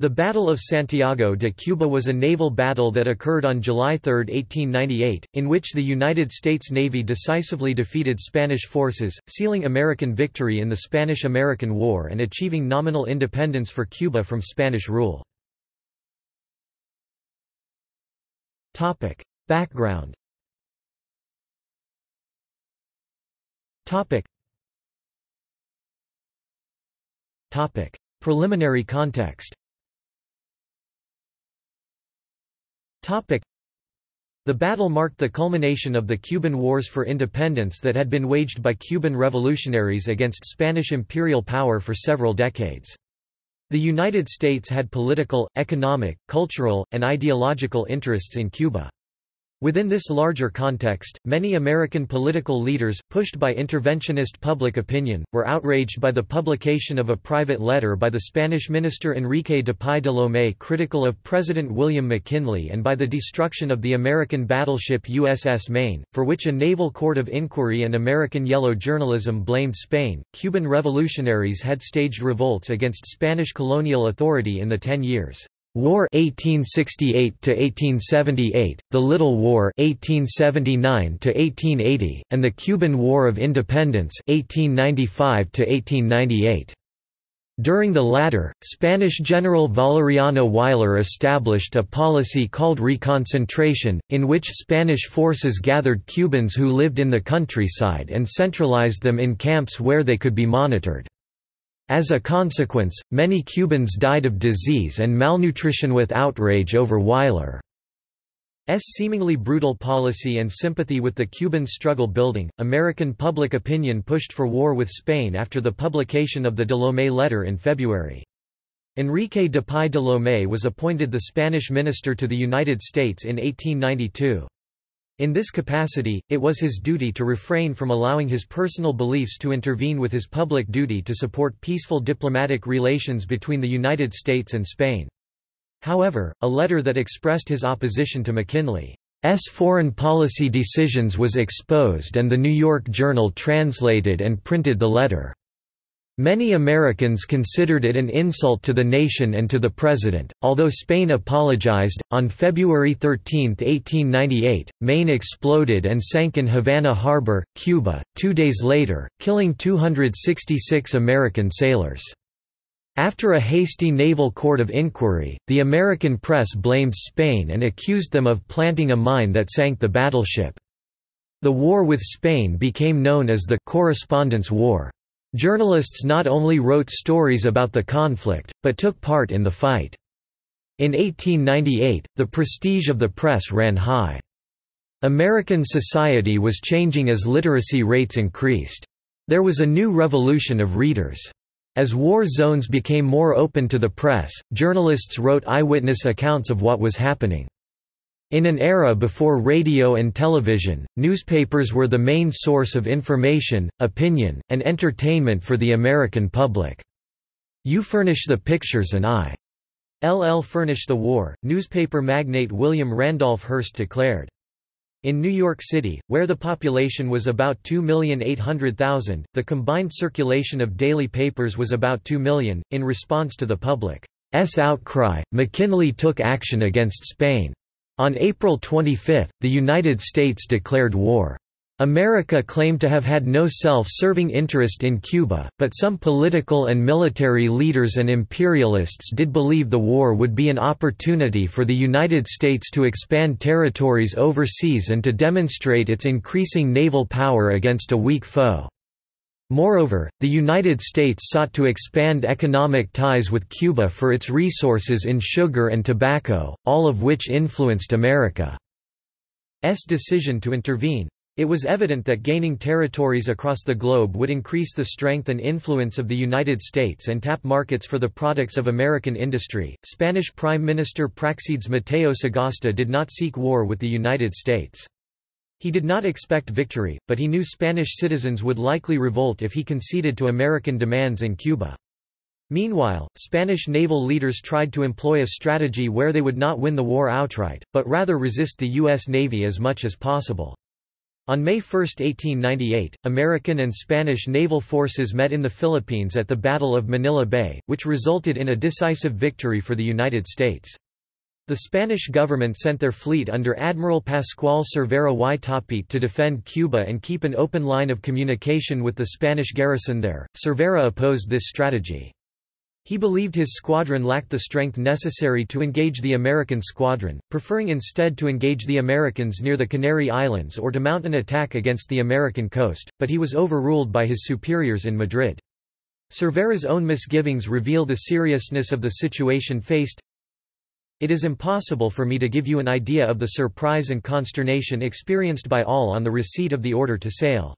The Battle of Santiago de Cuba was a naval battle that occurred on July 3, 1898, in which the United States Navy decisively defeated Spanish forces, sealing American victory in the Spanish–American War and achieving nominal independence for Cuba from Spanish rule. Background Preliminary context The battle marked the culmination of the Cuban Wars for Independence that had been waged by Cuban revolutionaries against Spanish imperial power for several decades. The United States had political, economic, cultural, and ideological interests in Cuba. Within this larger context, many American political leaders, pushed by interventionist public opinion, were outraged by the publication of a private letter by the Spanish minister Enrique Dupuy de Lomé critical of President William McKinley and by the destruction of the American battleship USS Maine, for which a naval court of inquiry and American yellow journalism blamed Spain. Cuban revolutionaries had staged revolts against Spanish colonial authority in the ten years. War 1868 to 1878, the Little War 1879 to 1880, and the Cuban War of Independence 1895 to 1898. During the latter, Spanish General Valeriano Weyler established a policy called reconcentration, in which Spanish forces gathered Cubans who lived in the countryside and centralized them in camps where they could be monitored. As a consequence, many Cubans died of disease and malnutrition with outrage over Weyler's seemingly brutal policy and sympathy with the Cuban struggle building. American public opinion pushed for war with Spain after the publication of the de Lomé letter in February. Enrique Dupuy de Lomé was appointed the Spanish minister to the United States in 1892. In this capacity, it was his duty to refrain from allowing his personal beliefs to intervene with his public duty to support peaceful diplomatic relations between the United States and Spain. However, a letter that expressed his opposition to McKinley's foreign policy decisions was exposed and the New York Journal translated and printed the letter. Many Americans considered it an insult to the nation and to the president. Although Spain apologized, on February 13, 1898, Maine exploded and sank in Havana Harbor, Cuba, two days later, killing 266 American sailors. After a hasty naval court of inquiry, the American press blamed Spain and accused them of planting a mine that sank the battleship. The war with Spain became known as the Correspondents' War. Journalists not only wrote stories about the conflict, but took part in the fight. In 1898, the prestige of the press ran high. American society was changing as literacy rates increased. There was a new revolution of readers. As war zones became more open to the press, journalists wrote eyewitness accounts of what was happening. In an era before radio and television, newspapers were the main source of information, opinion, and entertainment for the American public. You furnish the pictures and I. LL furnish the war, newspaper magnate William Randolph Hearst declared. In New York City, where the population was about 2,800,000, the combined circulation of daily papers was about 2 million. In response to the public's outcry, McKinley took action against Spain. On April 25, the United States declared war. America claimed to have had no self-serving interest in Cuba, but some political and military leaders and imperialists did believe the war would be an opportunity for the United States to expand territories overseas and to demonstrate its increasing naval power against a weak foe. Moreover, the United States sought to expand economic ties with Cuba for its resources in sugar and tobacco, all of which influenced America's decision to intervene. It was evident that gaining territories across the globe would increase the strength and influence of the United States and tap markets for the products of American industry. Spanish Prime Minister Praxedes Mateo Sagasta did not seek war with the United States. He did not expect victory, but he knew Spanish citizens would likely revolt if he conceded to American demands in Cuba. Meanwhile, Spanish naval leaders tried to employ a strategy where they would not win the war outright, but rather resist the U.S. Navy as much as possible. On May 1, 1898, American and Spanish naval forces met in the Philippines at the Battle of Manila Bay, which resulted in a decisive victory for the United States. The Spanish government sent their fleet under Admiral Pascual Cervera y Topete to defend Cuba and keep an open line of communication with the Spanish garrison there. Cervera opposed this strategy. He believed his squadron lacked the strength necessary to engage the American squadron, preferring instead to engage the Americans near the Canary Islands or to mount an attack against the American coast, but he was overruled by his superiors in Madrid. Cervera's own misgivings reveal the seriousness of the situation faced. It is impossible for me to give you an idea of the surprise and consternation experienced by all on the receipt of the order to sail.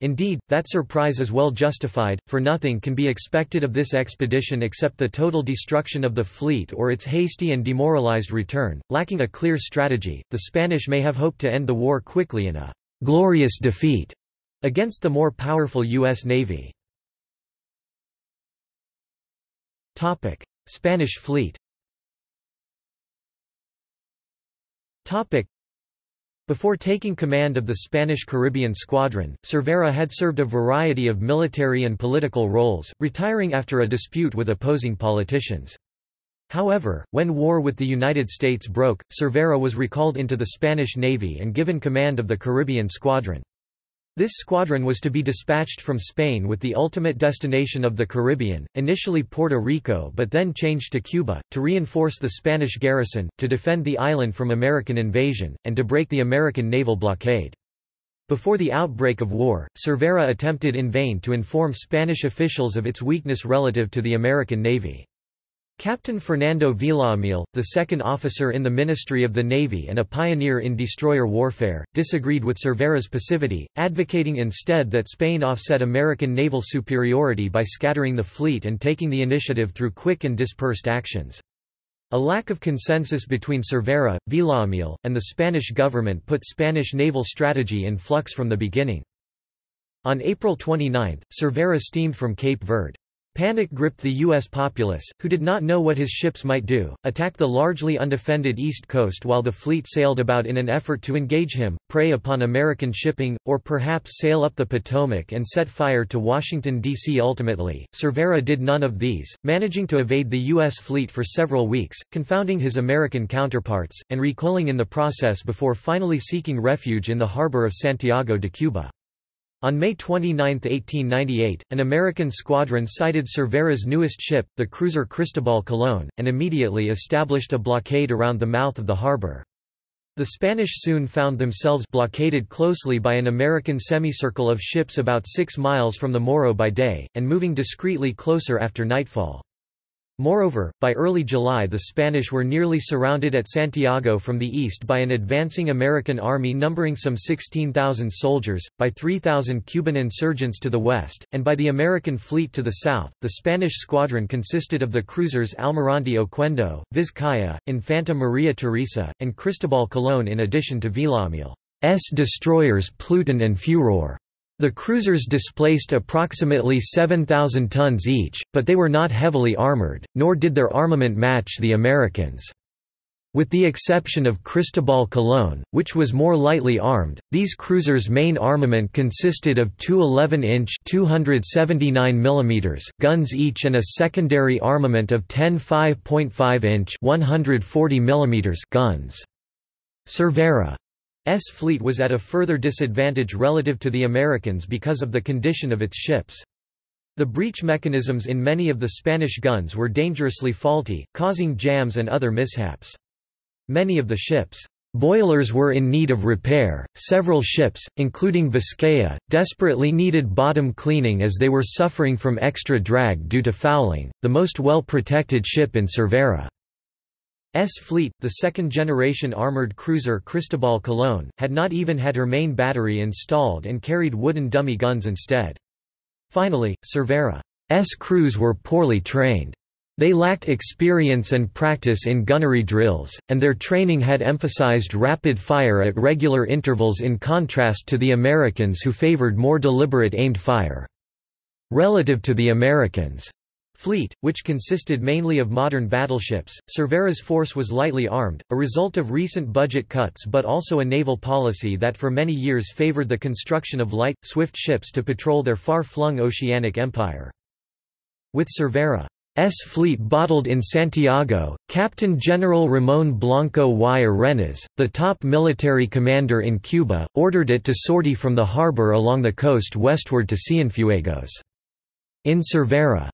Indeed, that surprise is well justified, for nothing can be expected of this expedition except the total destruction of the fleet or its hasty and demoralized return. Lacking a clear strategy, the Spanish may have hoped to end the war quickly in a glorious defeat against the more powerful U.S. Navy. Spanish fleet before taking command of the Spanish Caribbean Squadron, Cervera had served a variety of military and political roles, retiring after a dispute with opposing politicians. However, when war with the United States broke, Cervera was recalled into the Spanish Navy and given command of the Caribbean Squadron. This squadron was to be dispatched from Spain with the ultimate destination of the Caribbean, initially Puerto Rico but then changed to Cuba, to reinforce the Spanish garrison, to defend the island from American invasion, and to break the American naval blockade. Before the outbreak of war, Cervera attempted in vain to inform Spanish officials of its weakness relative to the American Navy. Captain Fernando Villamil, the second officer in the Ministry of the Navy and a pioneer in destroyer warfare, disagreed with Cervera's passivity, advocating instead that Spain offset American naval superiority by scattering the fleet and taking the initiative through quick and dispersed actions. A lack of consensus between Cervera, Villamil, and the Spanish government put Spanish naval strategy in flux from the beginning. On April 29, Cervera steamed from Cape Verde. Panic gripped the U.S. populace, who did not know what his ships might do, attack the largely undefended east coast while the fleet sailed about in an effort to engage him, prey upon American shipping, or perhaps sail up the Potomac and set fire to Washington, D.C. Ultimately, Cervera did none of these, managing to evade the U.S. fleet for several weeks, confounding his American counterparts, and recoiling in the process before finally seeking refuge in the harbor of Santiago de Cuba. On May 29, 1898, an American squadron sighted Cervera's newest ship, the cruiser Cristobal Colón, and immediately established a blockade around the mouth of the harbor. The Spanish soon found themselves blockaded closely by an American semicircle of ships about six miles from the Morro by day, and moving discreetly closer after nightfall. Moreover, by early July the Spanish were nearly surrounded at Santiago from the east by an advancing American army numbering some 16,000 soldiers, by 3,000 Cuban insurgents to the west, and by the American fleet to the south. The Spanish squadron consisted of the cruisers Almirante Oquendo, Vizcaya, Infanta Maria Teresa, and Cristobal Colón in addition to Villamil's destroyers Pluton and Furor. The cruisers displaced approximately 7,000 tons each, but they were not heavily armored, nor did their armament match the Americans. With the exception of Cristobal Colón, which was more lightly armed, these cruisers' main armament consisted of two 11-inch mm guns each and a secondary armament of 10 5.5-inch guns. Cervera S fleet was at a further disadvantage relative to the Americans because of the condition of its ships. The breech mechanisms in many of the Spanish guns were dangerously faulty, causing jams and other mishaps. Many of the ships' boilers were in need of repair. Several ships, including Vizcaya, desperately needed bottom cleaning as they were suffering from extra drag due to fouling. The most well protected ship in Cervera S fleet, the second-generation armored cruiser Cristobal Colón, had not even had her main battery installed and carried wooden dummy guns instead. Finally, Cervera's crews were poorly trained. They lacked experience and practice in gunnery drills, and their training had emphasized rapid fire at regular intervals in contrast to the Americans who favored more deliberate aimed fire. Relative to the Americans' Fleet, which consisted mainly of modern battleships, Cervera's force was lightly armed, a result of recent budget cuts but also a naval policy that for many years favored the construction of light, swift ships to patrol their far-flung oceanic empire. With Cervera's fleet bottled in Santiago, Captain General Ramón Blanco y Erenas, the top military commander in Cuba, ordered it to sortie from the harbor along the coast westward to Cienfuegos. In Cervera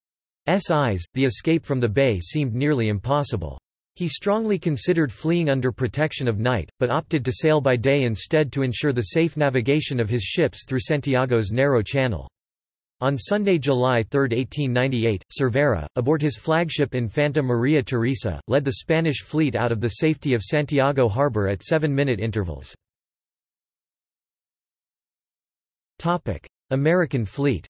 eyes, the escape from the bay seemed nearly impossible. He strongly considered fleeing under protection of night, but opted to sail by day instead to ensure the safe navigation of his ships through Santiago's narrow channel. On Sunday, July 3, 1898, Cervera, aboard his flagship Infanta Maria Teresa, led the Spanish fleet out of the safety of Santiago harbor at seven-minute intervals. American fleet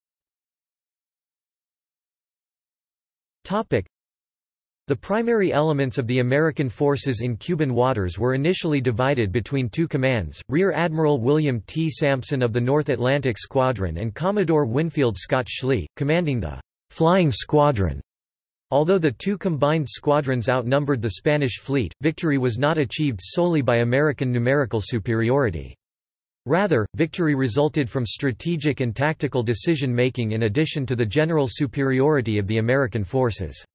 The primary elements of the American forces in Cuban waters were initially divided between two commands, Rear Admiral William T. Sampson of the North Atlantic Squadron and Commodore Winfield Scott Schley, commanding the «Flying Squadron». Although the two combined squadrons outnumbered the Spanish fleet, victory was not achieved solely by American numerical superiority. Rather, victory resulted from strategic and tactical decision-making in addition to the general superiority of the American forces.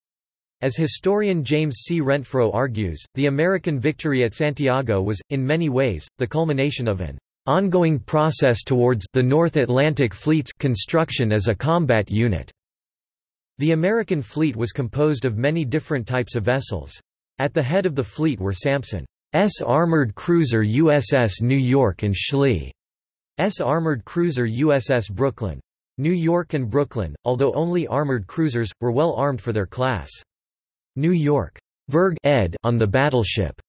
As historian James C. Rentfrow argues, the American victory at Santiago was, in many ways, the culmination of an ongoing process towards the North Atlantic Fleet's construction as a combat unit. The American fleet was composed of many different types of vessels. At the head of the fleet were Sampson S armored cruiser USS New York and Schley's armored cruiser USS Brooklyn. New York and Brooklyn, although only armored cruisers, were well armed for their class. New York Verg ed on the battleship.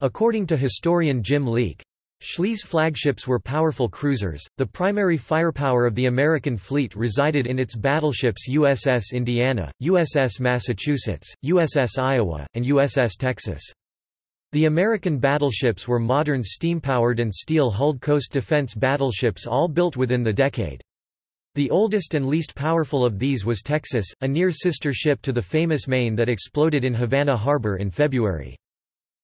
According to historian Jim Leeke, Schley's flagships were powerful cruisers. The primary firepower of the American fleet resided in its battleships USS Indiana, USS Massachusetts, USS Iowa, and USS Texas. The American battleships were modern steam-powered and steel-hulled coast defense battleships all built within the decade. The oldest and least powerful of these was Texas, a near-sister ship to the famous Maine that exploded in Havana Harbor in February.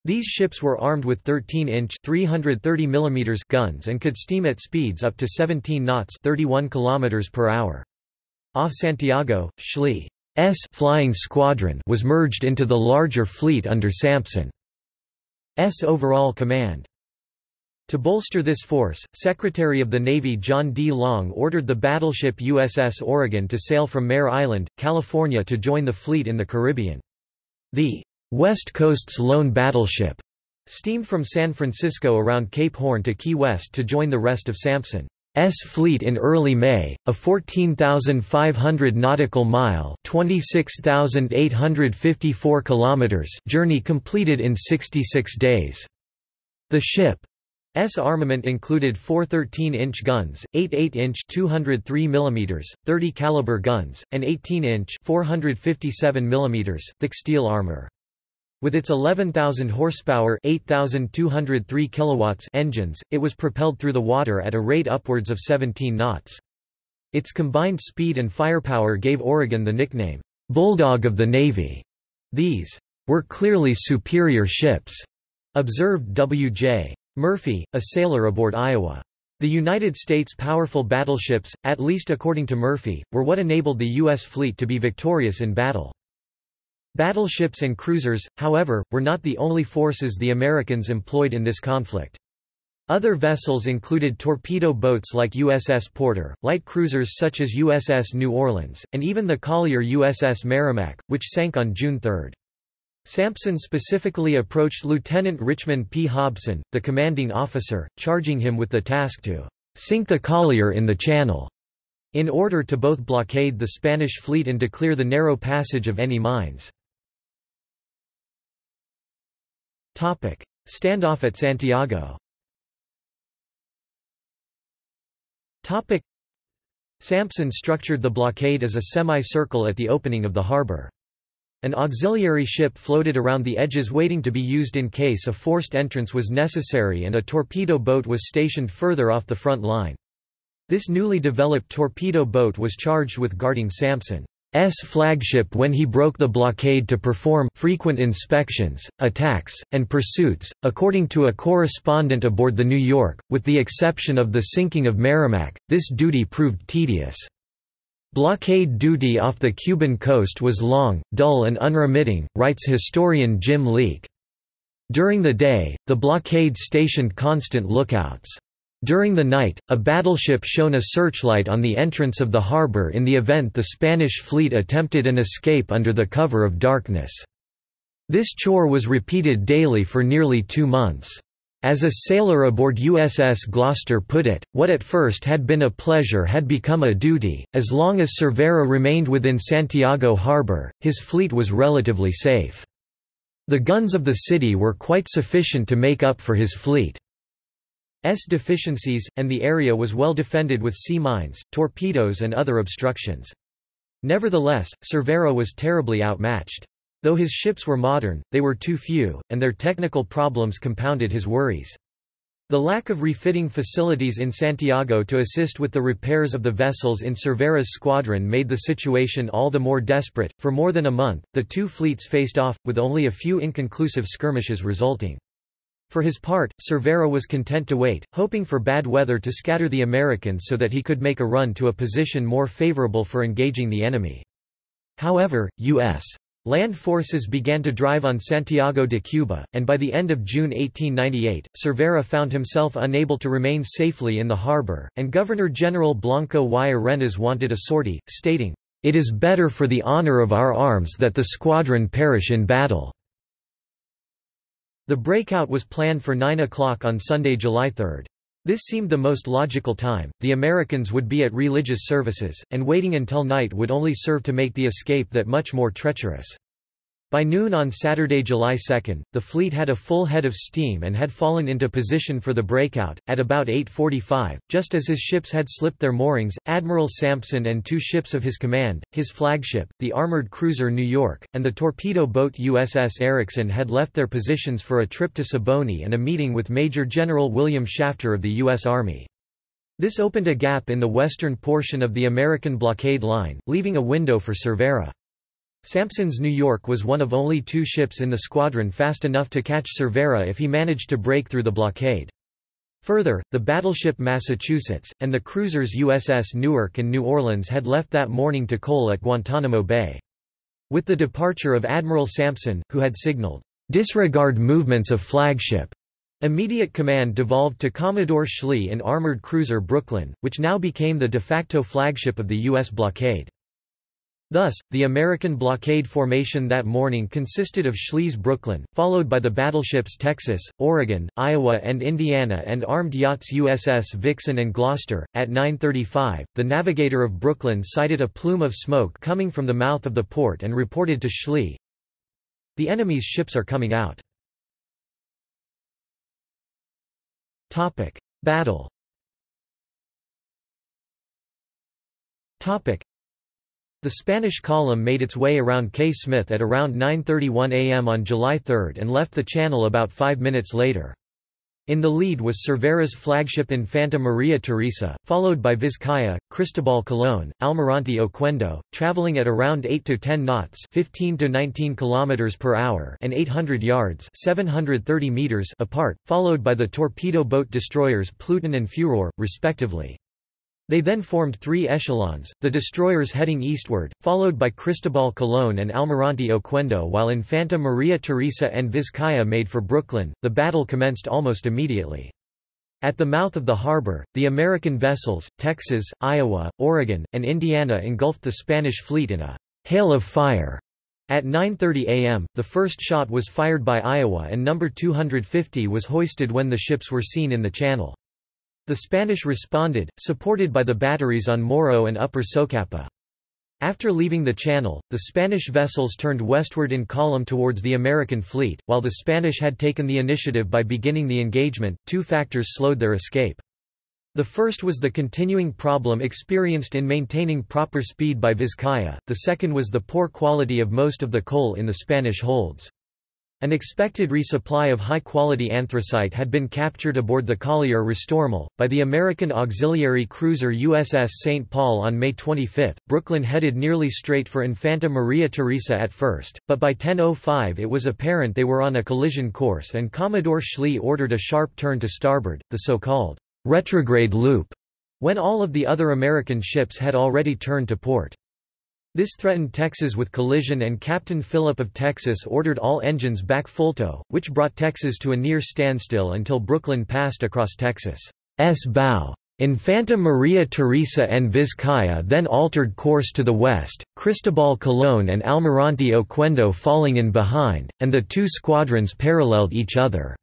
These ships were armed with 13-inch (330 mm) guns and could steam at speeds up to 17 knots (31 km per hour). Off Santiago, Schley's flying squadron was merged into the larger fleet under Sampson. S overall command. To bolster this force, Secretary of the Navy John D. Long ordered the battleship USS Oregon to sail from Mare Island, California to join the fleet in the Caribbean. The West Coast's lone battleship steamed from San Francisco around Cape Horn to Key West to join the rest of Sampson. S fleet in early May, a 14,500 nautical mile (26,854 kilometers) journey completed in 66 days. The ship's armament included four 13-inch guns, eight 8-inch (203 mm), 30 caliber guns, and 18-inch (457 mm) thick steel armor. With its 11,000 horsepower 8,203 kilowatts engines, it was propelled through the water at a rate upwards of 17 knots. Its combined speed and firepower gave Oregon the nickname, "'Bulldog of the Navy'". These were clearly superior ships, observed W.J. Murphy, a sailor aboard Iowa. The United States' powerful battleships, at least according to Murphy, were what enabled the U.S. fleet to be victorious in battle. Battleships and cruisers, however, were not the only forces the Americans employed in this conflict. Other vessels included torpedo boats like USS Porter, light cruisers such as USS New Orleans, and even the collier USS Merrimack, which sank on June 3. Sampson specifically approached Lieutenant Richmond P. Hobson, the commanding officer, charging him with the task to sink the collier in the channel, in order to both blockade the Spanish fleet and to clear the narrow passage of any mines. Standoff at Santiago Sampson structured the blockade as a semicircle at the opening of the harbor. An auxiliary ship floated around the edges waiting to be used in case a forced entrance was necessary and a torpedo boat was stationed further off the front line. This newly developed torpedo boat was charged with guarding Sampson. Flagship when he broke the blockade to perform frequent inspections, attacks, and pursuits, according to a correspondent aboard the New York, with the exception of the sinking of Merrimack, this duty proved tedious. Blockade duty off the Cuban coast was long, dull and unremitting, writes historian Jim Leeke. During the day, the blockade stationed constant lookouts. During the night, a battleship shone a searchlight on the entrance of the harbor in the event the Spanish fleet attempted an escape under the cover of darkness. This chore was repeated daily for nearly two months. As a sailor aboard USS Gloucester put it, what at first had been a pleasure had become a duty. As long as Cervera remained within Santiago harbor, his fleet was relatively safe. The guns of the city were quite sufficient to make up for his fleet's deficiencies, and the area was well defended with sea mines, torpedoes and other obstructions. Nevertheless, Cervera was terribly outmatched. Though his ships were modern, they were too few, and their technical problems compounded his worries. The lack of refitting facilities in Santiago to assist with the repairs of the vessels in Cervera's squadron made the situation all the more desperate. For more than a month, the two fleets faced off, with only a few inconclusive skirmishes resulting. For his part, Cervera was content to wait, hoping for bad weather to scatter the Americans so that he could make a run to a position more favorable for engaging the enemy. However, U.S. Land forces began to drive on Santiago de Cuba, and by the end of June 1898, Cervera found himself unable to remain safely in the harbor, and Governor-General Blanco y Erenas wanted a sortie, stating, "...it is better for the honor of our arms that the squadron perish in battle." The breakout was planned for 9 o'clock on Sunday, July 3. This seemed the most logical time, the Americans would be at religious services, and waiting until night would only serve to make the escape that much more treacherous. By noon on Saturday, July 2, the fleet had a full head of steam and had fallen into position for the breakout. At about 8.45, just as his ships had slipped their moorings, Admiral Sampson and two ships of his command, his flagship, the armored cruiser New York, and the torpedo boat USS Ericsson had left their positions for a trip to Siboney and a meeting with Major General William Shafter of the U.S. Army. This opened a gap in the western portion of the American blockade line, leaving a window for Cervera. Sampson's New York was one of only two ships in the squadron fast enough to catch Cervera if he managed to break through the blockade. Further, the battleship Massachusetts, and the cruisers USS Newark and New Orleans had left that morning to coal at Guantanamo Bay. With the departure of Admiral Sampson, who had signaled, "...disregard movements of flagship," immediate command devolved to Commodore Schley in armored cruiser Brooklyn, which now became the de facto flagship of the U.S. blockade. Thus, the American blockade formation that morning consisted of Schley's Brooklyn, followed by the battleships Texas, Oregon, Iowa and Indiana and armed yachts USS Vixen and Gloucester. At 9.35, the navigator of Brooklyn sighted a plume of smoke coming from the mouth of the port and reported to Schley, The enemy's ships are coming out. Battle the Spanish column made its way around Cay Smith at around 9.31 am on July 3 and left the channel about five minutes later. In the lead was Cervera's flagship Infanta Maria Teresa, followed by Vizcaya, Cristobal Colón, Almirante Oquendo, traveling at around 8 to 10 knots, 15 to 19 kilometers per hour, and 800 yards, 730 meters apart, followed by the torpedo boat destroyers Pluton and Furor, respectively. They then formed three echelons, the destroyers heading eastward, followed by Cristobal Colón and Almirante Oquendo while Infanta Maria Teresa and Vizcaya made for Brooklyn. The battle commenced almost immediately. At the mouth of the harbor, the American vessels, Texas, Iowa, Oregon, and Indiana engulfed the Spanish fleet in a hail of fire. At 9.30 am, the first shot was fired by Iowa and number 250 was hoisted when the ships were seen in the channel. The Spanish responded, supported by the batteries on Morro and Upper Socapa. After leaving the channel, the Spanish vessels turned westward in column towards the American fleet. While the Spanish had taken the initiative by beginning the engagement, two factors slowed their escape. The first was the continuing problem experienced in maintaining proper speed by Vizcaya, the second was the poor quality of most of the coal in the Spanish holds. An expected resupply of high-quality anthracite had been captured aboard the collier Restormel, by the American auxiliary cruiser USS St. Paul on May 25. Brooklyn headed nearly straight for Infanta Maria Teresa at first, but by 10.05 it was apparent they were on a collision course and Commodore Schley ordered a sharp turn to starboard, the so-called retrograde loop, when all of the other American ships had already turned to port. This threatened Texas with collision and Captain Philip of Texas ordered all engines back full-tow, which brought Texas to a near standstill until Brooklyn passed across Texas' bow. Infanta Maria Theresa and Vizcaya then altered course to the west, Cristobal Colón and Almirante Oquendo falling in behind, and the two squadrons paralleled each other.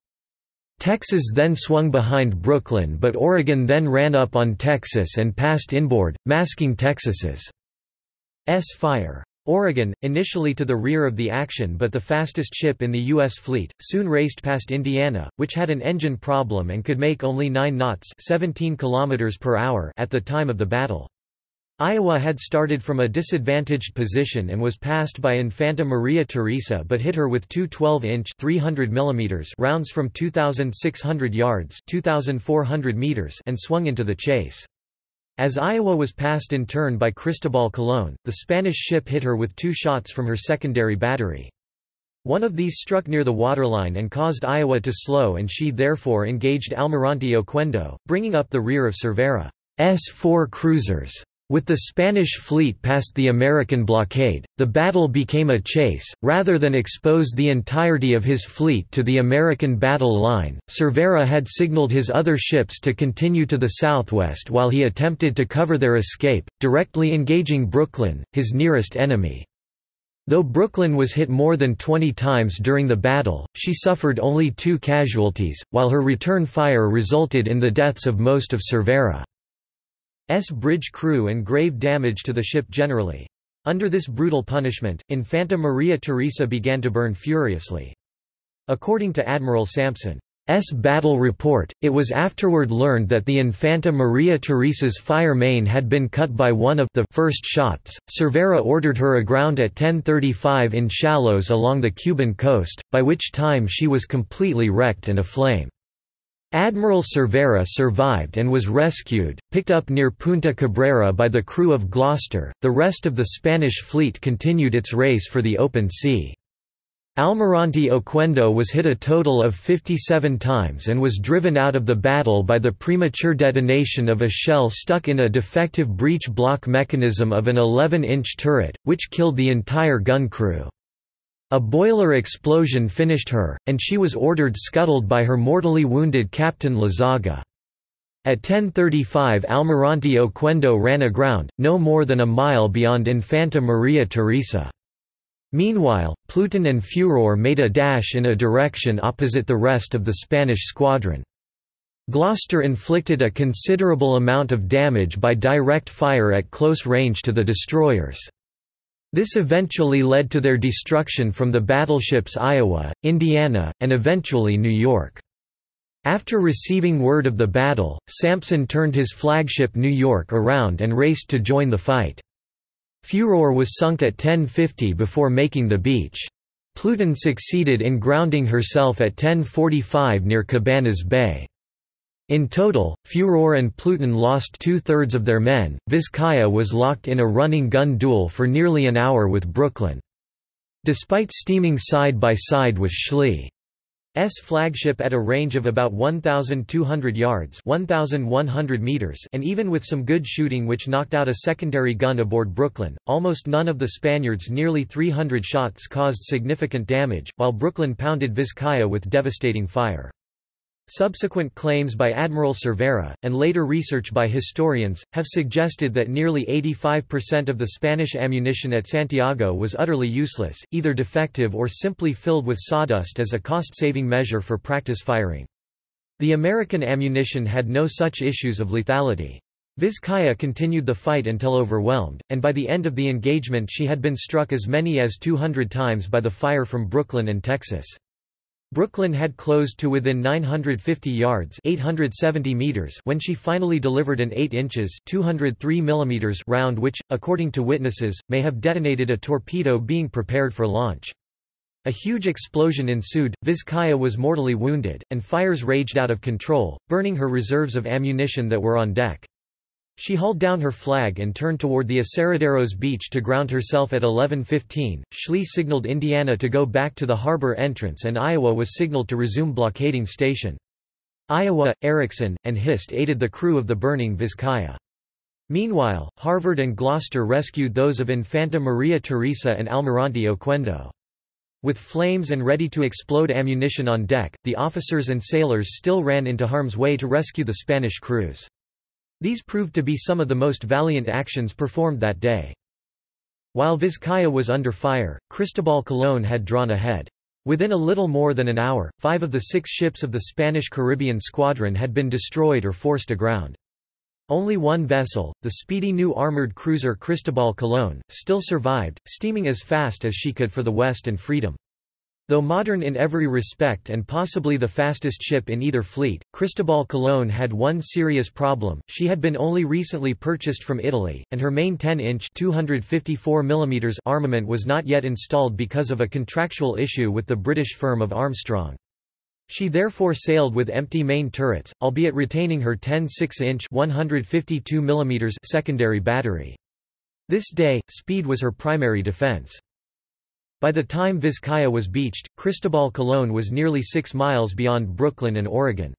Texas then swung behind Brooklyn but Oregon then ran up on Texas and passed inboard, masking Texas's fire. Oregon, initially to the rear of the action but the fastest ship in the U.S. fleet, soon raced past Indiana, which had an engine problem and could make only 9 knots 17 km per hour at the time of the battle. Iowa had started from a disadvantaged position and was passed by Infanta Maria Teresa but hit her with two 12-inch rounds from 2,600 yards 2,400 meters and swung into the chase. As Iowa was passed in turn by Cristobal Colón, the Spanish ship hit her with two shots from her secondary battery. One of these struck near the waterline and caused Iowa to slow and she therefore engaged Almirante Oquendo, bringing up the rear of Cervera's four cruisers. With the Spanish fleet past the American blockade, the battle became a chase, rather than expose the entirety of his fleet to the American battle line. Cervera had signaled his other ships to continue to the southwest while he attempted to cover their escape, directly engaging Brooklyn, his nearest enemy. Though Brooklyn was hit more than 20 times during the battle, she suffered only two casualties, while her return fire resulted in the deaths of most of Cervera. S bridge crew and grave damage to the ship generally. Under this brutal punishment, Infanta Maria Theresa began to burn furiously. According to Admiral Sampson's battle report, it was afterward learned that the Infanta Maria Theresa's fire main had been cut by one of the first shots. Cervera ordered her aground at 10:35 in shallows along the Cuban coast, by which time she was completely wrecked and aflame. Admiral Cervera survived and was rescued, picked up near Punta Cabrera by the crew of Gloucester. The rest of the Spanish fleet continued its race for the open sea. Almirante Oquendo was hit a total of 57 times and was driven out of the battle by the premature detonation of a shell stuck in a defective breech block mechanism of an 11-inch turret, which killed the entire gun crew. A boiler explosion finished her, and she was ordered scuttled by her mortally wounded Captain Lazaga. At 10.35 Almirante Oquendo ran aground, no more than a mile beyond Infanta Maria Teresa. Meanwhile, Pluton and Furor made a dash in a direction opposite the rest of the Spanish squadron. Gloucester inflicted a considerable amount of damage by direct fire at close range to the destroyers. This eventually led to their destruction from the battleships Iowa, Indiana, and eventually New York. After receiving word of the battle, Sampson turned his flagship New York around and raced to join the fight. Furor was sunk at 1050 before making the beach. Pluton succeeded in grounding herself at 1045 near Cabanas Bay. In total, Furor and Pluton lost two-thirds of their men. Vizcaya was locked in a running gun duel for nearly an hour with Brooklyn. Despite steaming side by side with Schley's flagship at a range of about 1,200 yards 1,100 meters and even with some good shooting which knocked out a secondary gun aboard Brooklyn, almost none of the Spaniards' nearly 300 shots caused significant damage, while Brooklyn pounded Vizcaya with devastating fire. Subsequent claims by Admiral Cervera, and later research by historians, have suggested that nearly 85% of the Spanish ammunition at Santiago was utterly useless, either defective or simply filled with sawdust as a cost-saving measure for practice firing. The American ammunition had no such issues of lethality. Vizcaya continued the fight until overwhelmed, and by the end of the engagement she had been struck as many as 200 times by the fire from Brooklyn and Texas. Brooklyn had closed to within 950 yards 870 meters when she finally delivered an 8 inches 203 millimeters round which, according to witnesses, may have detonated a torpedo being prepared for launch. A huge explosion ensued, Vizcaya was mortally wounded, and fires raged out of control, burning her reserves of ammunition that were on deck. She hauled down her flag and turned toward the Aserraderos beach to ground herself at 11.15. Schley signaled Indiana to go back to the harbor entrance and Iowa was signaled to resume blockading station. Iowa, Ericsson, and Hist aided the crew of the burning Vizcaya. Meanwhile, Harvard and Gloucester rescued those of Infanta Maria Teresa and Almirante Oquendo. With flames and ready-to-explode ammunition on deck, the officers and sailors still ran into harm's way to rescue the Spanish crews. These proved to be some of the most valiant actions performed that day. While Vizcaya was under fire, Cristobal Colón had drawn ahead. Within a little more than an hour, five of the six ships of the Spanish Caribbean Squadron had been destroyed or forced aground. Only one vessel, the speedy new armored cruiser Cristobal Colón, still survived, steaming as fast as she could for the West and freedom. Though modern in every respect and possibly the fastest ship in either fleet, Cristobal Colón had one serious problem, she had been only recently purchased from Italy, and her main 10-inch armament was not yet installed because of a contractual issue with the British firm of Armstrong. She therefore sailed with empty main turrets, albeit retaining her 10 6-inch secondary battery. This day, speed was her primary defense. By the time Vizcaya was beached, Cristobal Colón was nearly 6 miles beyond Brooklyn and Oregon.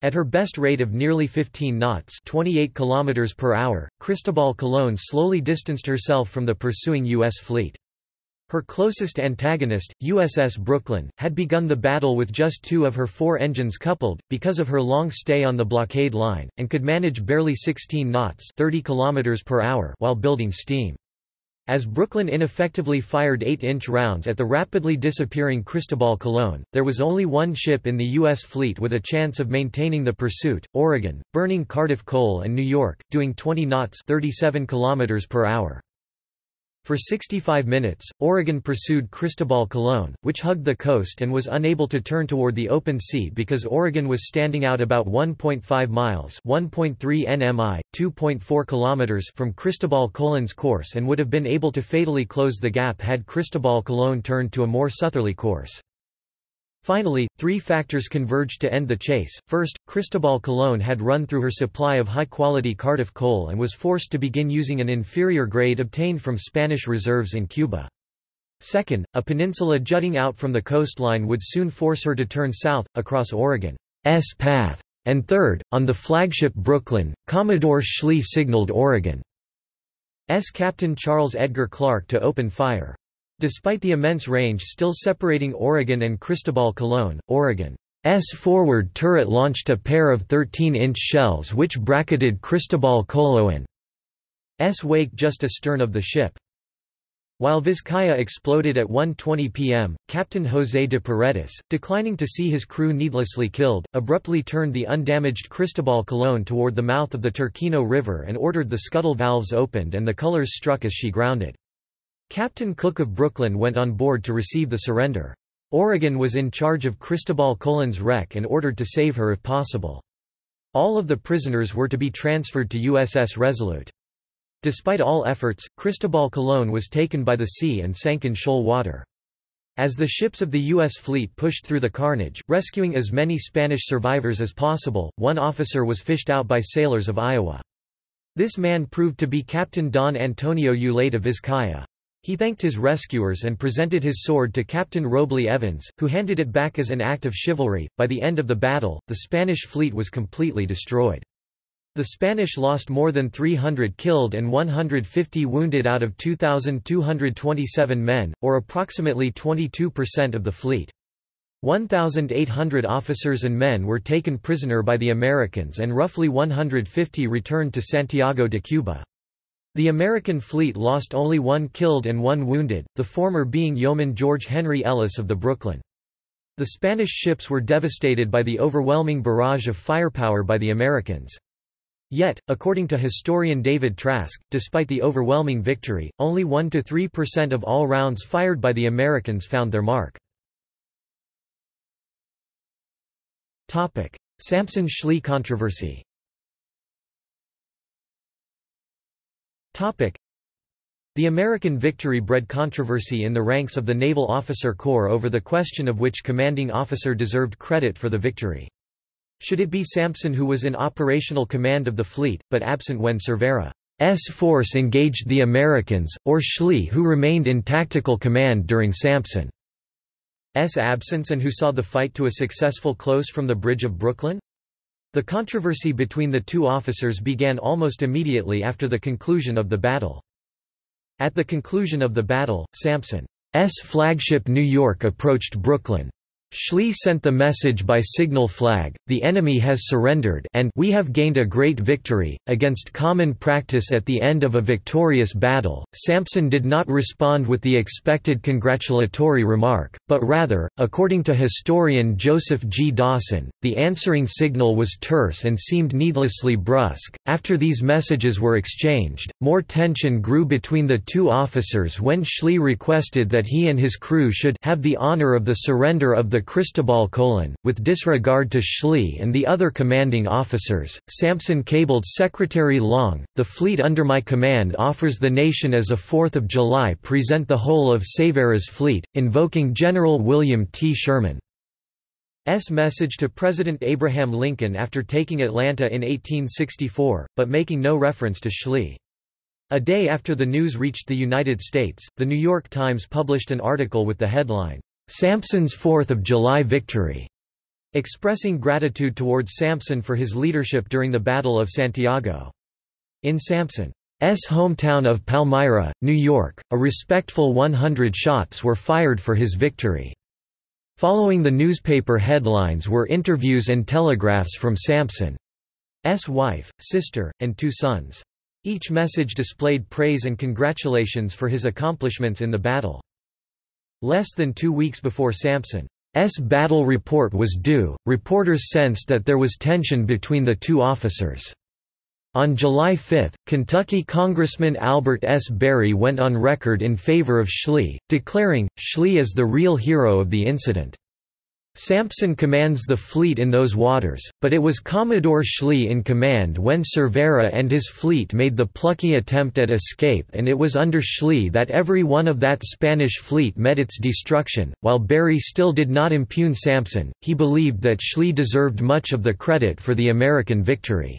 At her best rate of nearly 15 knots 28 km per hour, Cristobal Colón slowly distanced herself from the pursuing U.S. fleet. Her closest antagonist, USS Brooklyn, had begun the battle with just two of her four engines coupled, because of her long stay on the blockade line, and could manage barely 16 knots 30 km per hour while building steam. As Brooklyn ineffectively fired 8-inch rounds at the rapidly disappearing Cristobal Colón, there was only one ship in the U.S. fleet with a chance of maintaining the pursuit, Oregon, burning Cardiff Coal and New York, doing 20 knots 37 km per hour. For 65 minutes, Oregon pursued Cristobal Colón, which hugged the coast and was unable to turn toward the open sea because Oregon was standing out about 1.5 miles (1.3 nmi, 2.4 kilometers) from Cristobal Colón's course and would have been able to fatally close the gap had Cristobal Colón turned to a more southerly course. Finally, three factors converged to end the chase. First, Cristobal Colón had run through her supply of high-quality Cardiff coal and was forced to begin using an inferior grade obtained from Spanish reserves in Cuba. Second, a peninsula jutting out from the coastline would soon force her to turn south, across Oregon's path. And third, on the flagship Brooklyn, Commodore Schley signaled Oregon's Captain Charles Edgar Clark to open fire. Despite the immense range still separating Oregon and Cristobal Colón, Oregon's forward turret launched a pair of 13-inch shells which bracketed Cristobal Colón's wake just astern of the ship. While Vizcaya exploded at 1.20 p.m., Captain José de Paredes, declining to see his crew needlessly killed, abruptly turned the undamaged Cristobal Colón toward the mouth of the Turquino River and ordered the scuttle valves opened and the colors struck as she grounded. Captain Cook of Brooklyn went on board to receive the surrender. Oregon was in charge of Cristobal Colón's wreck and ordered to save her if possible. All of the prisoners were to be transferred to USS Resolute. Despite all efforts, Cristobal Colón was taken by the sea and sank in shoal water. As the ships of the U.S. fleet pushed through the carnage, rescuing as many Spanish survivors as possible, one officer was fished out by sailors of Iowa. This man proved to be Captain Don Antonio Eulate of Vizcaya. He thanked his rescuers and presented his sword to Captain Robley Evans, who handed it back as an act of chivalry. By the end of the battle, the Spanish fleet was completely destroyed. The Spanish lost more than 300 killed and 150 wounded out of 2,227 men, or approximately 22% of the fleet. 1,800 officers and men were taken prisoner by the Americans and roughly 150 returned to Santiago de Cuba. The American fleet lost only one killed and one wounded, the former being yeoman George Henry Ellis of the Brooklyn. The Spanish ships were devastated by the overwhelming barrage of firepower by the Americans. Yet, according to historian David Trask, despite the overwhelming victory, only 1–3% of all rounds fired by the Americans found their mark. Sampson-Schley controversy The American victory bred controversy in the ranks of the Naval Officer Corps over the question of which commanding officer deserved credit for the victory. Should it be Sampson who was in operational command of the fleet, but absent when Cervera's force engaged the Americans, or Schley who remained in tactical command during Sampson's absence and who saw the fight to a successful close from the Bridge of Brooklyn? The controversy between the two officers began almost immediately after the conclusion of the battle. At the conclusion of the battle, Sampson's flagship New York approached Brooklyn. Schley sent the message by signal flag, the enemy has surrendered and we have gained a great victory, against common practice at the end of a victorious battle. Sampson did not respond with the expected congratulatory remark, but rather, according to historian Joseph G. Dawson, the answering signal was terse and seemed needlessly brusque. After these messages were exchanged, more tension grew between the two officers when Schley requested that he and his crew should have the honor of the surrender of the Cristobal Colon, with disregard to Schley and the other commanding officers. Sampson cabled Secretary Long, the fleet under my command offers the nation as a 4th of July present the whole of Cervera's fleet, invoking General William T. Sherman. S. message to President Abraham Lincoln after taking Atlanta in 1864, but making no reference to Schley. A day after the news reached the United States, The New York Times published an article with the headline, Sampson's Fourth of July victory, expressing gratitude towards Sampson for his leadership during the Battle of Santiago. In Sampson's hometown of Palmyra, New York, a respectful 100 shots were fired for his victory. Following the newspaper headlines were interviews and telegraphs from Sampson's wife, sister, and two sons. Each message displayed praise and congratulations for his accomplishments in the battle. Less than two weeks before Sampson's battle report was due, reporters sensed that there was tension between the two officers. On July 5, Kentucky Congressman Albert S. Berry went on record in favor of Schley, declaring, Schley is the real hero of the incident. Sampson commands the fleet in those waters, but it was Commodore Schley in command when Cervera and his fleet made the plucky attempt at escape and it was under Schley that every one of that Spanish fleet met its destruction. While Berry still did not impugn Sampson, he believed that Schley deserved much of the credit for the American victory.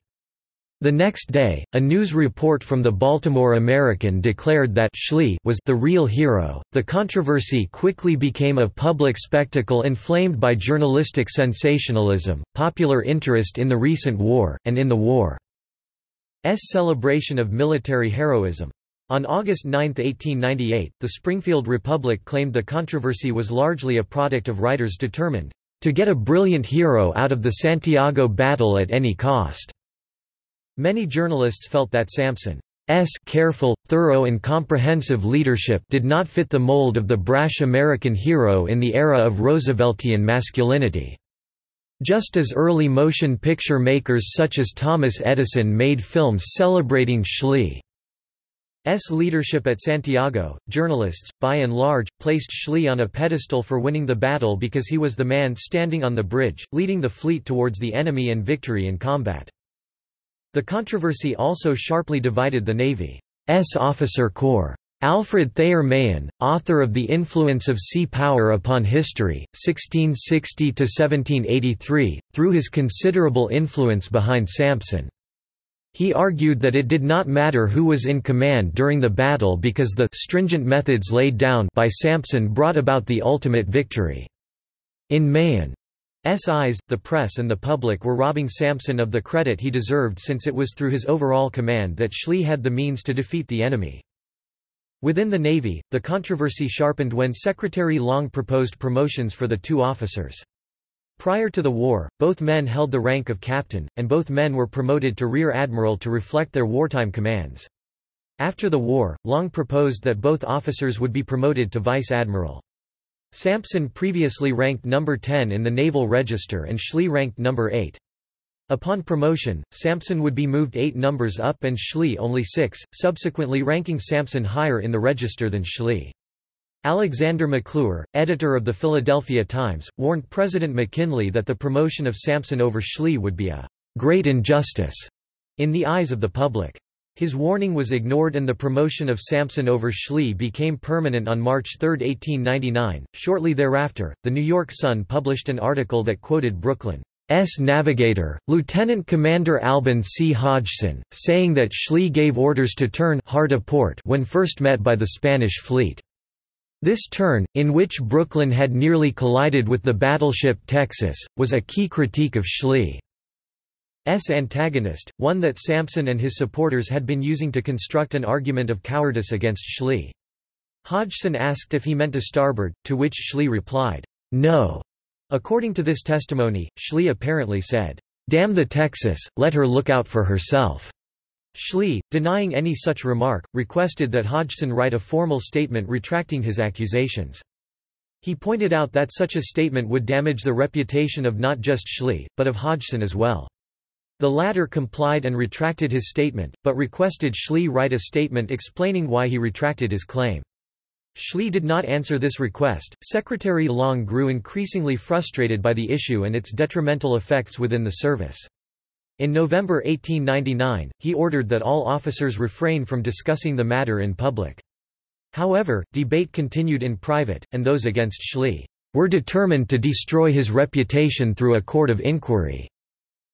The next day, a news report from the Baltimore American declared that Schley was the real hero. The controversy quickly became a public spectacle inflamed by journalistic sensationalism, popular interest in the recent war, and in the war's celebration of military heroism. On August 9, 1898, the Springfield Republic claimed the controversy was largely a product of writers determined to get a brilliant hero out of the Santiago battle at any cost. Many journalists felt that Sampson's careful, thorough and comprehensive leadership did not fit the mold of the brash American hero in the era of Rooseveltian masculinity. Just as early motion picture makers such as Thomas Edison made films celebrating Schley's leadership at Santiago, journalists, by and large, placed Schley on a pedestal for winning the battle because he was the man standing on the bridge, leading the fleet towards the enemy and victory in combat. The controversy also sharply divided the Navy's officer corps. Alfred Thayer Mahan, author of The Influence of Sea Power Upon History, 1660–1783, threw his considerable influence behind Sampson. He argued that it did not matter who was in command during the battle because the stringent methods laid down by Sampson brought about the ultimate victory. In Mahan, SIs, the press and the public were robbing Sampson of the credit he deserved since it was through his overall command that Schley had the means to defeat the enemy. Within the Navy, the controversy sharpened when Secretary Long proposed promotions for the two officers. Prior to the war, both men held the rank of captain, and both men were promoted to rear admiral to reflect their wartime commands. After the war, Long proposed that both officers would be promoted to vice admiral. Sampson previously ranked number 10 in the Naval Register and Schley ranked number 8. Upon promotion, Sampson would be moved eight numbers up and Schley only six, subsequently ranking Sampson higher in the register than Schley. Alexander McClure, editor of the Philadelphia Times, warned President McKinley that the promotion of Sampson over Schley would be a great injustice in the eyes of the public. His warning was ignored and the promotion of Sampson over Schley became permanent on March 3, 1899. Shortly thereafter, the New York Sun published an article that quoted Brooklyn's navigator, Lieutenant Commander Albin C. Hodgson, saying that Schley gave orders to turn hard a port when first met by the Spanish fleet. This turn, in which Brooklyn had nearly collided with the battleship Texas, was a key critique of Schley. S antagonist, one that Sampson and his supporters had been using to construct an argument of cowardice against Schley. Hodgson asked if he meant to starboard, to which Schley replied, "'No'". According to this testimony, Schley apparently said, "'Damn the Texas, let her look out for herself'". Schley, denying any such remark, requested that Hodgson write a formal statement retracting his accusations. He pointed out that such a statement would damage the reputation of not just Schley, but of Hodgson as well. The latter complied and retracted his statement, but requested Schley write a statement explaining why he retracted his claim. Schley did not answer this request. Secretary Long grew increasingly frustrated by the issue and its detrimental effects within the service. In November 1899, he ordered that all officers refrain from discussing the matter in public. However, debate continued in private, and those against Schley were determined to destroy his reputation through a court of inquiry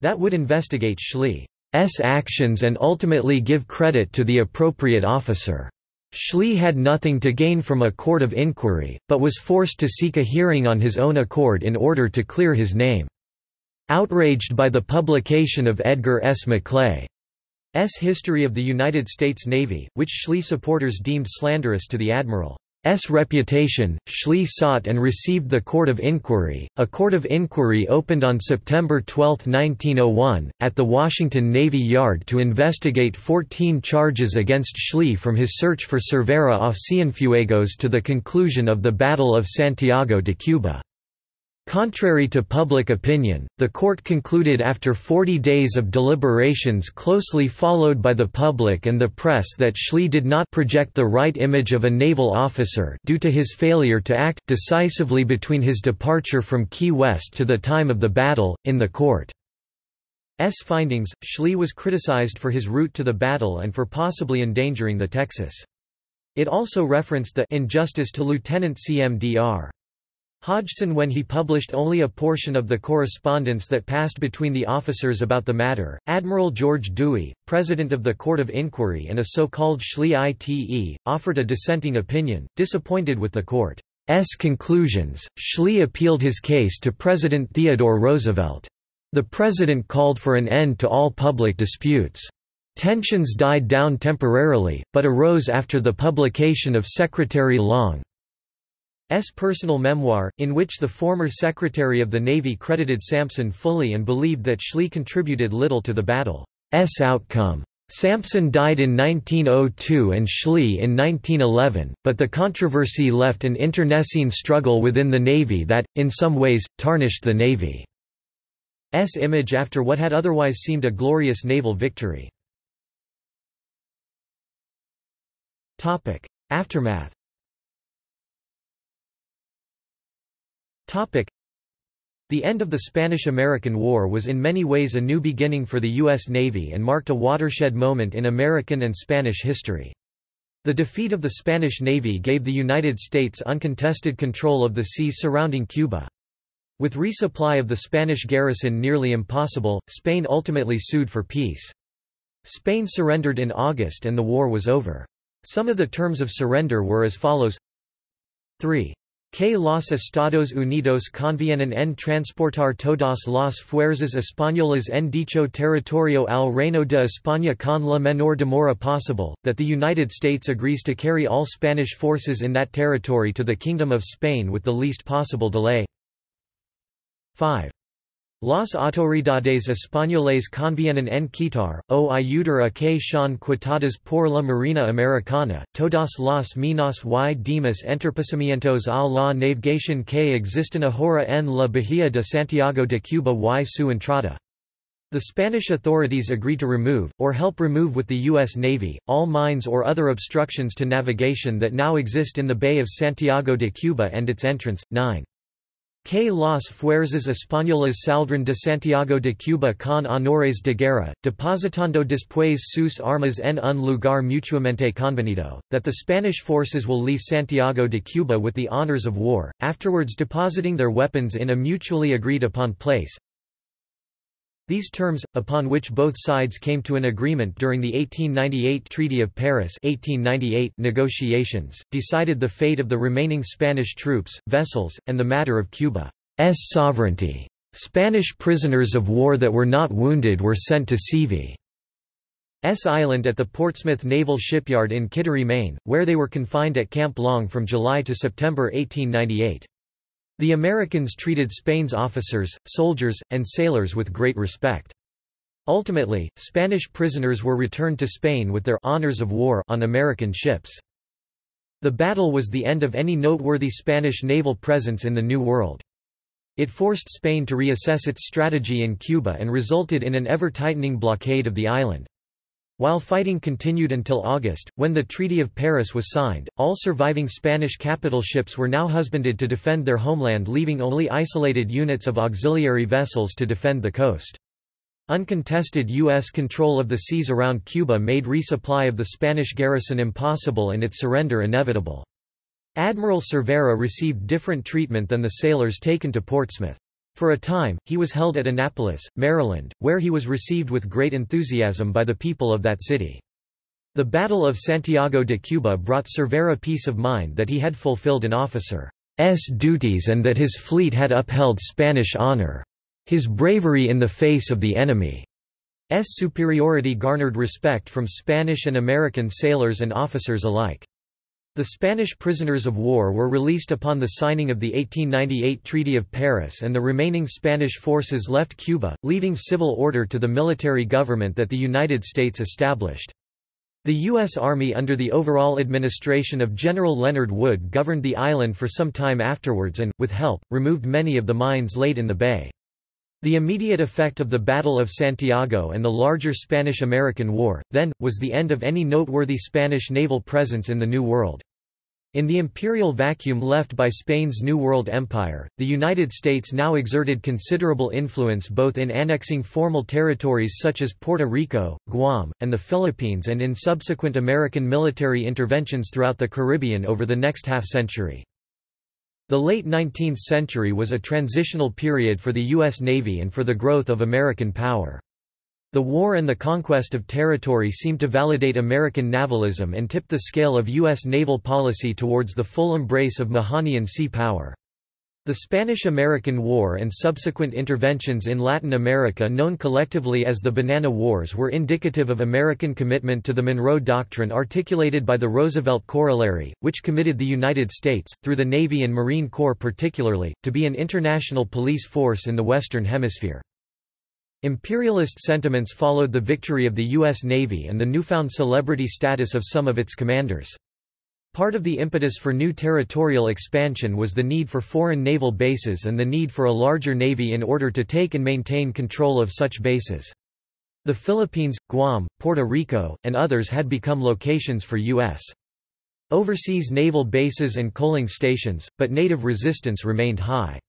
that would investigate Schley's actions and ultimately give credit to the appropriate officer. Schley had nothing to gain from a court of inquiry, but was forced to seek a hearing on his own accord in order to clear his name. Outraged by the publication of Edgar S. Maclay's History of the United States Navy, which Schley supporters deemed slanderous to the admiral. S reputation, Schley sought and received the Court of Inquiry. A court of inquiry opened on September 12, 1901, at the Washington Navy Yard to investigate 14 charges against Schley from his search for Cervera off Cienfuegos to the conclusion of the Battle of Santiago de Cuba. Contrary to public opinion, the court concluded after 40 days of deliberations closely followed by the public and the press that Schley did not project the right image of a naval officer due to his failure to act decisively between his departure from Key West to the time of the battle. In the court's findings, Schley was criticized for his route to the battle and for possibly endangering the Texas. It also referenced the injustice to Lieutenant CMDR. Hodgson when he published only a portion of the correspondence that passed between the officers about the matter. Admiral George Dewey, president of the Court of Inquiry and a so-called Schleyite, offered a dissenting opinion, disappointed with the court's conclusions. Schley appealed his case to President Theodore Roosevelt. The president called for an end to all public disputes. Tensions died down temporarily, but arose after the publication of Secretary Long S. personal memoir, in which the former Secretary of the Navy credited Sampson fully and believed that Schley contributed little to the battle's outcome. Sampson died in 1902 and Schley in 1911, but the controversy left an internecine struggle within the Navy that, in some ways, tarnished the Navy's image after what had otherwise seemed a glorious naval victory. Aftermath The end of the Spanish–American War was in many ways a new beginning for the U.S. Navy and marked a watershed moment in American and Spanish history. The defeat of the Spanish Navy gave the United States uncontested control of the seas surrounding Cuba. With resupply of the Spanish garrison nearly impossible, Spain ultimately sued for peace. Spain surrendered in August and the war was over. Some of the terms of surrender were as follows 3. Que los Estados Unidos convienen en transportar todas las fuerzas españolas en dicho territorio al Reino de España con la menor demora posible, that the United States agrees to carry all Spanish forces in that territory to the Kingdom of Spain with the least possible delay. 5. Las autoridades españoles convienen en quitar, o ayudar a que sean quitadas por la Marina Americana, todas las minas y demás entorpecimientos a la navegación que existen ahora en la Bahía de Santiago de Cuba y su entrada. The Spanish authorities agree to remove, or help remove with the U.S. Navy, all mines or other obstructions to navigation that now exist in the Bay of Santiago de Cuba and its entrance. 9. Que las fuerzas españolas saldrán de Santiago de Cuba con honores de guerra, depositando después sus armas en un lugar mutuamente convenido, that the Spanish forces will leave Santiago de Cuba with the honors of war, afterwards depositing their weapons in a mutually agreed upon place. These terms, upon which both sides came to an agreement during the 1898 Treaty of Paris 1898 negotiations, decided the fate of the remaining Spanish troops, vessels, and the matter of Cuba's sovereignty. Spanish prisoners of war that were not wounded were sent to Seavey's Island at the Portsmouth Naval Shipyard in Kittery, Maine, where they were confined at Camp Long from July to September 1898. The Americans treated Spain's officers, soldiers, and sailors with great respect. Ultimately, Spanish prisoners were returned to Spain with their honors of war on American ships. The battle was the end of any noteworthy Spanish naval presence in the New World. It forced Spain to reassess its strategy in Cuba and resulted in an ever-tightening blockade of the island. While fighting continued until August, when the Treaty of Paris was signed, all surviving Spanish capital ships were now husbanded to defend their homeland leaving only isolated units of auxiliary vessels to defend the coast. Uncontested U.S. control of the seas around Cuba made resupply of the Spanish garrison impossible and its surrender inevitable. Admiral Cervera received different treatment than the sailors taken to Portsmouth. For a time, he was held at Annapolis, Maryland, where he was received with great enthusiasm by the people of that city. The Battle of Santiago de Cuba brought Cervera peace of mind that he had fulfilled an officer's duties and that his fleet had upheld Spanish honor. His bravery in the face of the enemy's superiority garnered respect from Spanish and American sailors and officers alike. The Spanish prisoners of war were released upon the signing of the 1898 Treaty of Paris and the remaining Spanish forces left Cuba, leaving civil order to the military government that the United States established. The U.S. Army under the overall administration of General Leonard Wood governed the island for some time afterwards and, with help, removed many of the mines laid in the bay. The immediate effect of the Battle of Santiago and the larger Spanish–American War, then, was the end of any noteworthy Spanish naval presence in the New World. In the imperial vacuum left by Spain's New World Empire, the United States now exerted considerable influence both in annexing formal territories such as Puerto Rico, Guam, and the Philippines and in subsequent American military interventions throughout the Caribbean over the next half-century. The late 19th century was a transitional period for the U.S. Navy and for the growth of American power. The war and the conquest of territory seemed to validate American navalism and tip the scale of U.S. naval policy towards the full embrace of Mahanian sea power. The Spanish–American War and subsequent interventions in Latin America known collectively as the Banana Wars were indicative of American commitment to the Monroe Doctrine articulated by the Roosevelt Corollary, which committed the United States, through the Navy and Marine Corps particularly, to be an international police force in the Western Hemisphere. Imperialist sentiments followed the victory of the U.S. Navy and the newfound celebrity status of some of its commanders. Part of the impetus for new territorial expansion was the need for foreign naval bases and the need for a larger navy in order to take and maintain control of such bases. The Philippines, Guam, Puerto Rico, and others had become locations for U.S. overseas naval bases and coaling stations, but native resistance remained high.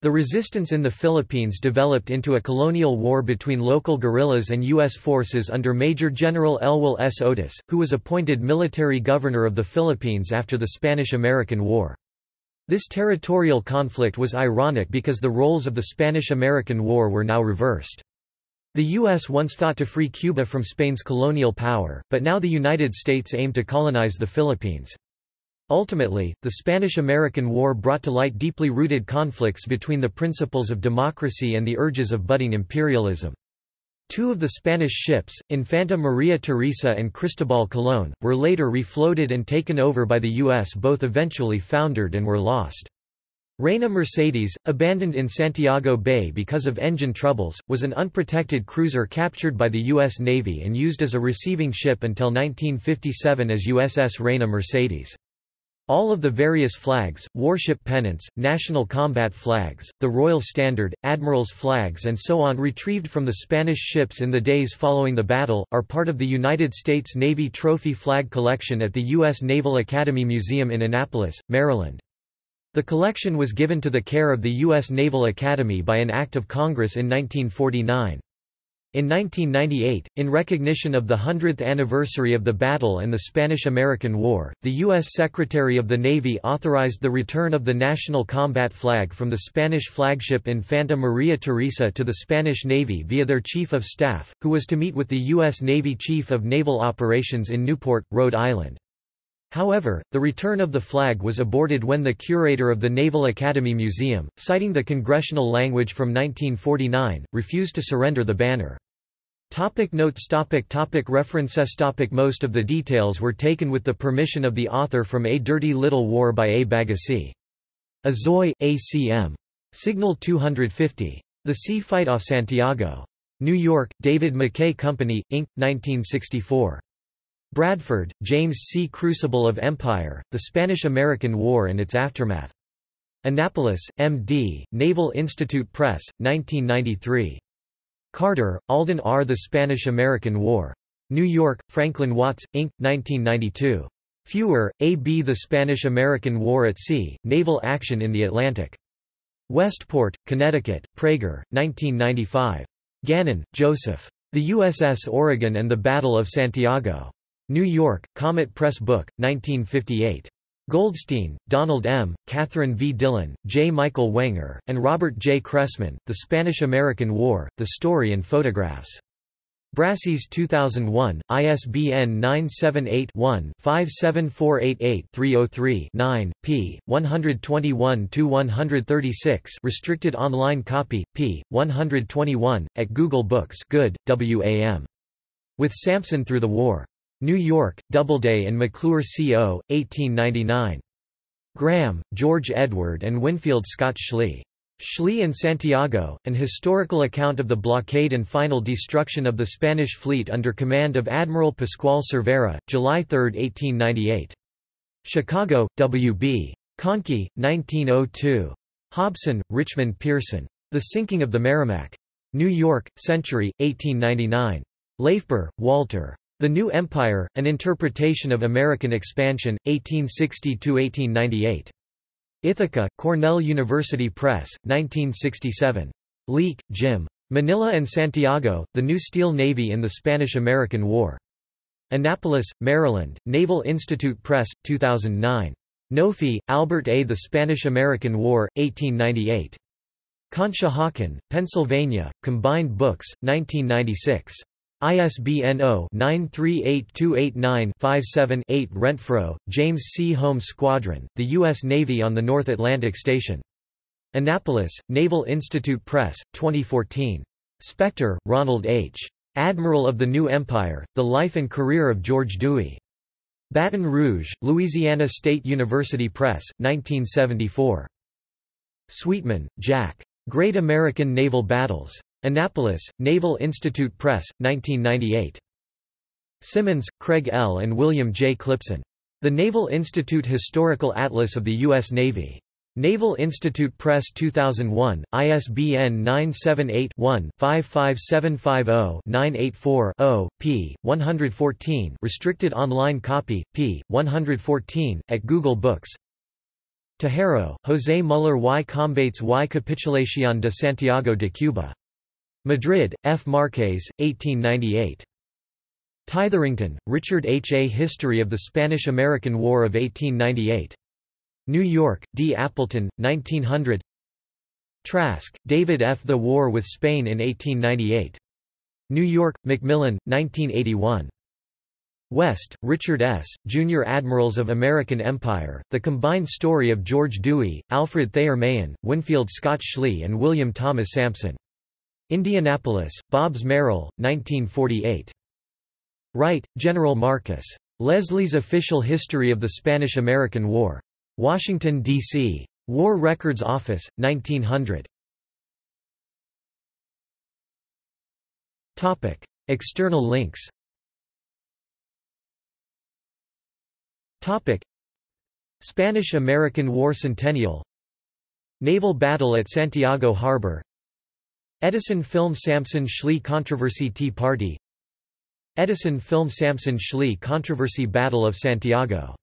The resistance in the Philippines developed into a colonial war between local guerrillas and U.S. forces under Major General Elwell S. Otis, who was appointed military governor of the Philippines after the Spanish–American War. This territorial conflict was ironic because the roles of the Spanish–American War were now reversed. The U.S. once fought to free Cuba from Spain's colonial power, but now the United States aimed to colonize the Philippines. Ultimately, the Spanish–American War brought to light deeply rooted conflicts between the principles of democracy and the urges of budding imperialism. Two of the Spanish ships, Infanta Maria Teresa and Cristobal Colón, were later refloated and taken over by the U.S. Both eventually foundered and were lost. Reina Mercedes, abandoned in Santiago Bay because of engine troubles, was an unprotected cruiser captured by the U.S. Navy and used as a receiving ship until 1957 as USS Reina Mercedes. All of the various flags, warship pennants, national combat flags, the Royal Standard, Admiral's flags and so on retrieved from the Spanish ships in the days following the battle, are part of the United States Navy Trophy Flag Collection at the U.S. Naval Academy Museum in Annapolis, Maryland. The collection was given to the care of the U.S. Naval Academy by an Act of Congress in 1949. In 1998, in recognition of the 100th anniversary of the battle and the Spanish–American War, the U.S. Secretary of the Navy authorized the return of the national combat flag from the Spanish flagship Infanta Maria Teresa to the Spanish Navy via their Chief of Staff, who was to meet with the U.S. Navy Chief of Naval Operations in Newport, Rhode Island. However, the return of the flag was aborted when the curator of the Naval Academy Museum, citing the congressional language from 1949, refused to surrender the banner. Topic notes topic topic References topic Most of the details were taken with the permission of the author from A Dirty Little War by A. Bagassi. Azoy, A.C.M. Signal 250. The Sea Fight off Santiago. New York, David McKay Company, Inc., 1964. Bradford, James C. Crucible of Empire, The Spanish–American War and Its Aftermath. Annapolis, M.D., Naval Institute Press, 1993. Carter, Alden R. The Spanish–American War. New York, Franklin Watts, Inc., 1992. Feuer, A. B. The Spanish–American War at Sea, Naval Action in the Atlantic. Westport, Connecticut, Praeger, 1995. Gannon, Joseph. The USS Oregon and the Battle of Santiago. New York, Comet Press Book, 1958. Goldstein, Donald M., Catherine V. Dillon, J. Michael Wenger, and Robert J. Cressman, The Spanish–American War, The Story and Photographs. Brassey's 2001, ISBN 978-1-57488-303-9, p. 121-136 restricted online copy, p. 121, at Google Books Goode, W.A.M. With Sampson Through the War. New York, Doubleday and McClure Co., 1899. Graham, George Edward and Winfield Scott Schley. Schley and Santiago, An Historical Account of the Blockade and Final Destruction of the Spanish Fleet under command of Admiral Pascual Cervera, July 3, 1898. Chicago, W.B. Conkey, 1902. Hobson, Richmond Pearson. The Sinking of the Merrimack. New York, Century, 1899. LaFeber, Walter. The New Empire, An Interpretation of American Expansion, 1860–1898. Ithaca, Cornell University Press, 1967. Leeke, Jim. Manila and Santiago, The New Steel Navy in the Spanish–American War. Annapolis, Maryland, Naval Institute Press, 2009. Nofi, Albert A. The Spanish–American War, 1898. Conshohocken, Pennsylvania, Combined Books, 1996. ISBN 0-9382895-7-8 Rentfrow, James C. Home Squadron, The U.S. Navy on the North Atlantic Station. Annapolis, Naval Institute Press, 2014. Spector, Ronald H. Admiral of the New Empire, The Life and Career of George Dewey. Baton Rouge, Louisiana State University Press, 1974. Sweetman, Jack. Great American Naval Battles. Annapolis, Naval Institute Press, 1998. Symonds, Craig L. and William J. Clipson. The Naval Institute Historical Atlas of the U.S. Navy. Naval Institute Press 2001, ISBN 978-1-55750-984-0, p. 114 restricted online copy, p. 114, at Google Books Tejero, José Muller y Combates y Capitulación de Santiago de Cuba. Madrid, F. Marques, 1898. Titherington, Richard H. A History of the Spanish–American War of 1898. New York, D. Appleton, 1900 Trask, David F. The War with Spain in 1898. New York, Macmillan, 1981. West, Richard S., Junior Admirals of American Empire, The Combined Story of George Dewey, Alfred Thayer Mahan, Winfield Scott Schley and William Thomas Sampson. Indianapolis, Bobbs Merrill, 1948. Wright, General Marcus. Leslie's Official History of the Spanish–American War. Washington, D.C. War Records Office, 1900. Topic. External links Topic. Spanish–American War Centennial Naval battle at Santiago Harbor Edison film Sampson Schley controversy Tea Party. Edison film Sampson Schley controversy Battle of Santiago